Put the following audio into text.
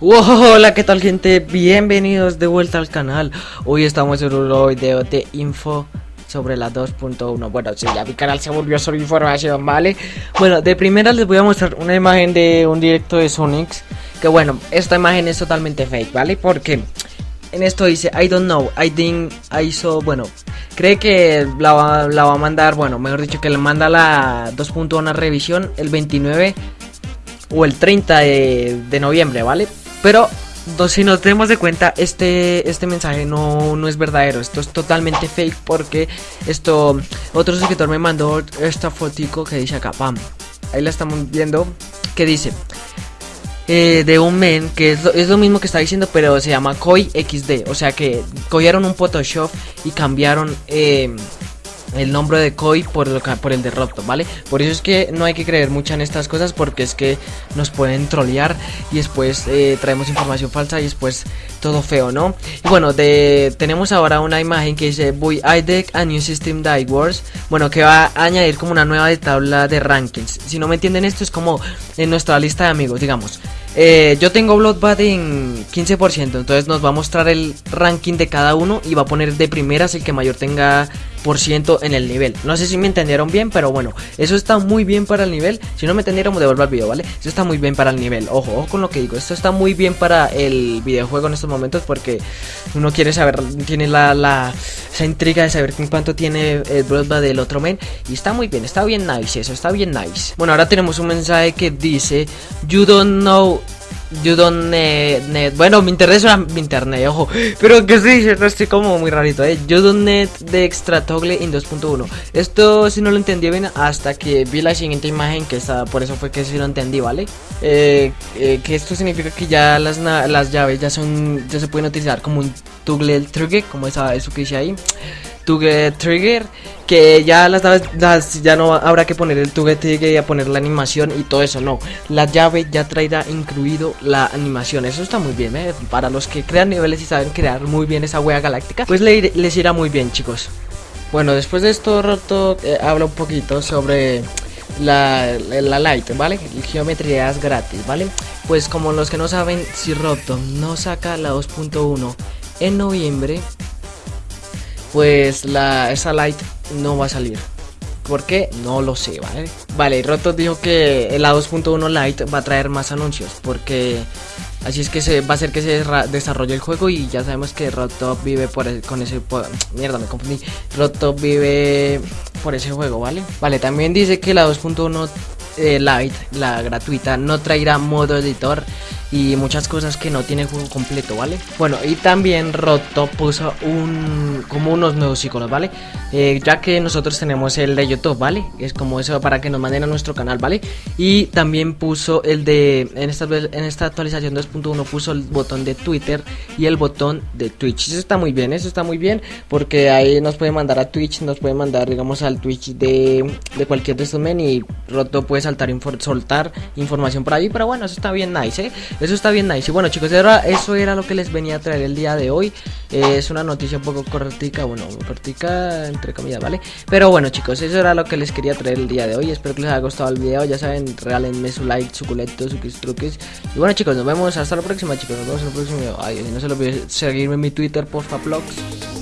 Hola, ¿qué tal gente? Bienvenidos de vuelta al canal. Hoy estamos en un nuevo video de info sobre la 2.1 Bueno, sí, ya mi canal se volvió sobre información, ¿vale? Bueno, de primera les voy a mostrar una imagen de un directo de Sonics Que bueno, esta imagen es totalmente fake, ¿vale? Porque en esto dice I don't know, I think I saw, bueno Cree que la va, a mandar, bueno, mejor dicho que le manda la 2.1 revisión el 29 o el 30 de, de noviembre, ¿vale? Pero si nos tenemos de cuenta, este, este mensaje no, no es verdadero. Esto es totalmente fake porque esto, otro suscriptor me mandó esta fotico que dice acá, pam. Ahí la estamos viendo, que dice... Eh, de un men que es lo, es lo, mismo que está diciendo, pero se llama Koi XD. O sea que cogieron un Photoshop y cambiaron eh, el nombre de Koi por, lo, por el de Roto, ¿vale? Por eso es que no hay que creer mucho en estas cosas porque es que nos pueden trolear y después eh, traemos información falsa y después todo feo, ¿no? Y bueno, tenemos ahora una imagen que dice Voy IDEC a New System Die Wars, bueno, que va a añadir como una nueva tabla de rankings. Si no me entienden esto es como en nuestra lista de amigos, digamos. Eh, yo tengo Bloodbath en 15%, entonces nos va a mostrar el ranking de cada uno y va a poner de primeras el que mayor tenga por ciento en el nivel. No sé si me entendieron bien, pero bueno, eso está muy bien para el nivel. Si no me entendieron, devuelvo el video, ¿vale? Eso está muy bien para el nivel. Ojo, ojo con lo que digo. Esto está muy bien para el videojuego en estos momentos porque uno quiere saber, tiene la, la esa intriga de saber cuánto tiene el Bloodbath del otro men. Y está muy bien, está bien nice eso, está bien nice. Bueno, ahora tenemos un mensaje que dice, You don't know You don't need, Bueno, mi internet es mi internet, ojo. Pero que sí, no estoy como muy rarito, eh. You don't need de extra toggle in 2.1. Esto si no lo entendí bien hasta que vi la siguiente imagen, que está, por eso fue que sí lo entendí, ¿vale? Eh, eh, que esto significa que ya las, las llaves ya son, ya se pueden utilizar como un toggle trigger, como esa, eso que dice ahí to get trigger que ya las ya no habrá que poner el to get trigger y a poner la animación y todo eso no la llave ya traerá incluido la animación eso está muy bien ¿eh? para los que crean niveles y saben crear muy bien esa wea galáctica pues les irá muy bien chicos bueno después de esto roto eh, habla un poquito sobre la, la light, ¿vale? Geometría es gratis, ¿vale? Pues como los que no saben, si Roto no saca la 2.1 en noviembre, pues la, esa light no va a salir. ¿Por qué? No lo sé, ¿vale? Vale, Roto dijo que la 2.1 Lite va a traer más anuncios porque así es que se va a hacer que se desarrolle el juego y ya sabemos que Roto vive por con ese mierda, me confundí. Roto vive por ese juego, ¿vale? Vale, también dice que la 2.1 eh, Lite, la gratuita, no traerá modo editor y muchas cosas que no tiene juego completo, ¿vale? Bueno, y también Roto puso un como unos nuevos iconos, ¿vale? Eh, ya que nosotros tenemos el de YouTube, ¿vale? Es como eso para que nos manden a nuestro canal, ¿vale? Y también puso el de, en esta, en esta actualización 2.1 puso el botón de Twitter y el botón de Twitch. Eso está muy bien, eso está muy bien, porque ahí nos puede mandar a Twitch, nos puede mandar, digamos, al Twitch de, de cualquier de estos men y Roto puede saltar, soltar información por ahí, pero bueno, eso está bien nice, ¿eh? Eso está bien nice. Y bueno, chicos, eso era lo que les venía a traer el día de hoy. Es una noticia un poco cortica, bueno, cortica entre comillas, ¿vale? Pero bueno, chicos, eso era lo que les quería traer el día de hoy. Espero que les haya gustado el video. Ya saben, regálenme su like, su culeto, sus truques. Y bueno, chicos, nos vemos hasta la próxima, chicos. Nos vemos en el próximo video. Ay, no se lo olviden seguirme en mi Twitter, porfa, vlogs.